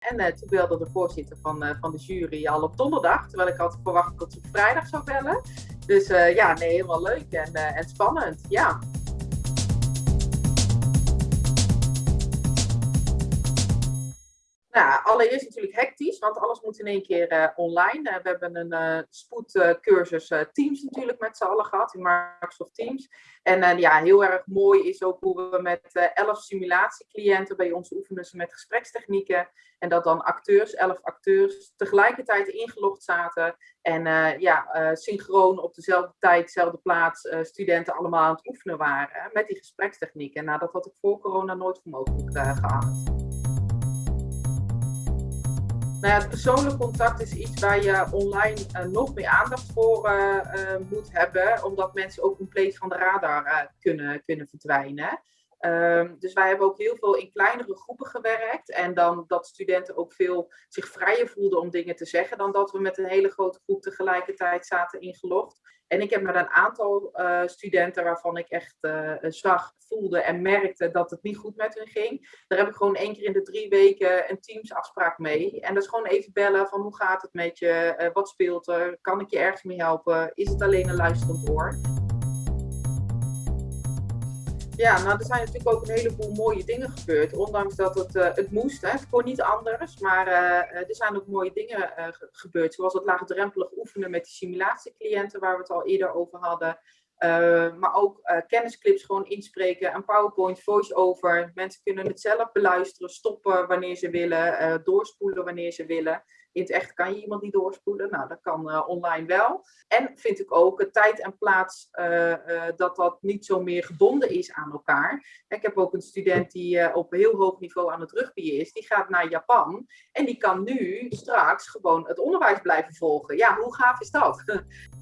En toen belde de voorzitter van, van de jury al op donderdag, terwijl ik had verwacht dat ze op vrijdag zou bellen. Dus ja, nee, helemaal leuk en, en spannend, ja. Allereerst natuurlijk hectisch, want alles moet in één keer uh, online. Uh, we hebben een uh, spoedcursus Teams natuurlijk met z'n allen gehad in Microsoft Teams. En ja, heel erg mooi is ook hoe we met elf simulatiecliënten bij ons oefenen ze met gesprekstechnieken. En dat dan acteurs, elf acteurs, tegelijkertijd ingelogd zaten. En ja, synchroon op dezelfde tijd, dezelfde plaats, studenten allemaal aan het oefenen waren met die gesprekstechnieken. Nou, dat had ik voor corona nooit voor mogelijk geacht. Nou ja, het persoonlijk contact is iets waar je online uh, nog meer aandacht voor uh, uh, moet hebben, omdat mensen ook compleet van de radar kunnen, kunnen verdwijnen. Um, dus wij hebben ook heel veel in kleinere groepen gewerkt. En dan dat studenten ook veel zich vrijer voelden om dingen te zeggen. Dan dat we met een hele grote groep tegelijkertijd zaten ingelogd. En ik heb met een aantal uh, studenten waarvan ik echt zag, voelde en merkte dat het niet goed met hun ging. Daar heb ik gewoon één keer in de drie weken een teamsafspraak mee. En dat is gewoon even bellen van hoe gaat het met je? Uh, wat speelt er? Kan ik je ergens mee helpen? Is het alleen een luisterend oor? Ja, nou er zijn natuurlijk ook een heleboel mooie dingen gebeurd. Ondanks dat het, uh, het moest, hè. het kon niet anders. Maar uh, er zijn ook mooie dingen gebeurd. Zoals het laagdrempelig oefenen met die simulatiecliënten waar we het al eerder over hadden. Maar ook kennisclips gewoon inspreken, een PowerPoint, voice-over. Mensen kunnen het zelf beluisteren, stoppen wanneer ze willen, doorspoelen wanneer ze willen. In het echt kan je iemand niet doorspoelen. Nou, dat kan online wel. En vind ik ook tijd en plaats dat dat niet zo meer gebonden is aan elkaar. Ik heb ook een student die op heel hoog niveau aan het rugbyen is. Die gaat naar Japan. En die kan nu straks gewoon het onderwijs blijven volgen. Ja, hoe gaaf is dat?